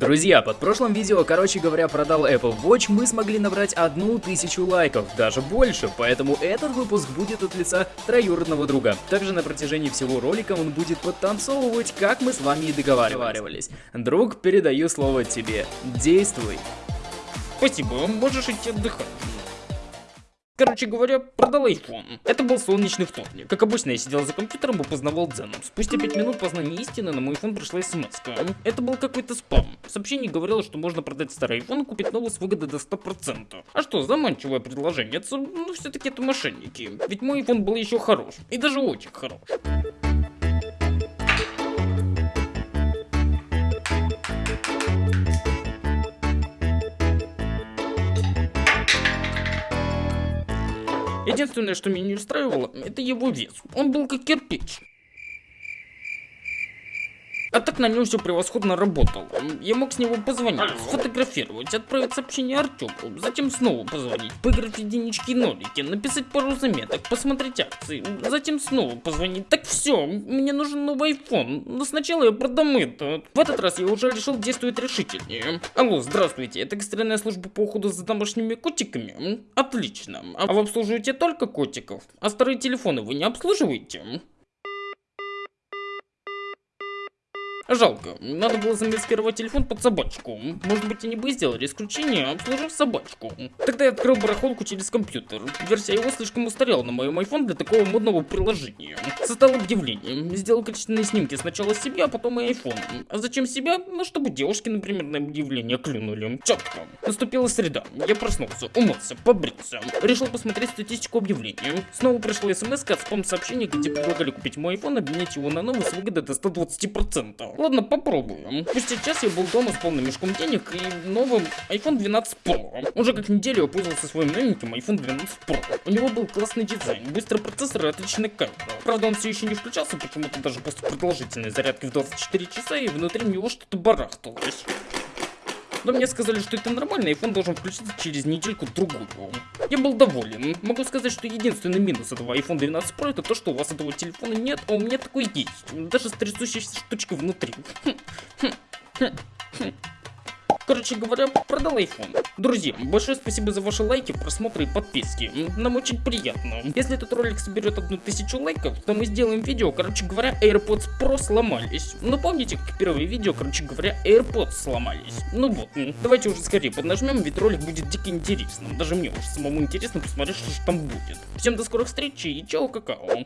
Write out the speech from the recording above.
Друзья, под прошлым видео, короче говоря, продал Apple Watch, мы смогли набрать одну тысячу лайков, даже больше, поэтому этот выпуск будет от лица троюродного друга. Также на протяжении всего ролика он будет подтанцовывать, как мы с вами и договаривались. Друг, передаю слово тебе. Действуй. Спасибо, можешь идти отдыхать. Короче говоря, продал iPhone. Это был солнечный вторник. Как обычно, я сидел за компьютером и познавал дзеном. Спустя 5 минут познания истины на мой iPhone пришла смс -ка. Это был какой-то спам. Сообщение говорило, что можно продать старый iPhone и купить новый с выгодой до 100%. А что, заманчивое предложение? Ну, все-таки это мошенники. Ведь мой iPhone был еще хорош. И даже очень хорош. Единственное, что меня не устраивало, это его вес. Он был как кирпич. А так на нем все превосходно работало. Я мог с него позвонить, сфотографировать, отправить сообщение Артему, затем снова позвонить, поиграть в единички и нолики, написать пару заметок, посмотреть акции, затем снова позвонить. Так все, мне нужен новый iPhone, но сначала я продам это. В этот раз я уже решил действовать решительнее. Алло, здравствуйте, это экстренная служба по уходу за домашними котиками? Отлично. А вы обслуживаете только котиков? А старые телефоны вы не обслуживаете? Жалко, надо было замаскировать телефон под собачку. Может быть, они бы сделали исключение, обслужив собачку. Тогда я открыл барахолку через компьютер. Версия его слишком устарела на моем iPhone для такого модного приложения. Создал объявление, сделал качественные снимки сначала себя, а потом и iPhone. А зачем себя? Ну, чтобы девушки, например, на объявление клюнули. Четко. Наступила среда. Я проснулся, умылся, побрился. Решил посмотреть статистику объявлений. Снова пришла смс от спам-сообщения, где предлагали купить мой iPhone, обменять его на новый с выгодой до 120%. Ладно, попробуем. Спустя час я был дома с полным мешком денег и новым iPhone 12 Pro. Уже как неделю я пользовался своим новеньким iPhone 12 Pro. У него был классный дизайн, быстрый процессор и отличная камера. Правда, он все еще не включался почему-то даже после продолжительной зарядки в 24 часа, и внутри него что-то барахталось. Но мне сказали, что это нормально, и должен включиться через недельку-другую. Я был доволен. Могу сказать, что единственный минус этого iPhone 12 Pro это то, что у вас этого телефона нет, а у меня такой есть. Даже с трясущейся штучкой внутри. Хм, хм, хм, Короче говоря, продал iPhone. Друзья, большое спасибо за ваши лайки, просмотры и подписки. Нам очень приятно. Если этот ролик соберет одну тысячу лайков, то мы сделаем видео, короче говоря, AirPods Pro сломались. Ну помните, как первые видео, короче говоря, AirPods сломались. Ну вот, давайте уже скорее поднажмем, ведь ролик будет дико интересным. Даже мне уже самому интересно посмотреть, что же там будет. Всем до скорых встреч и чао какао.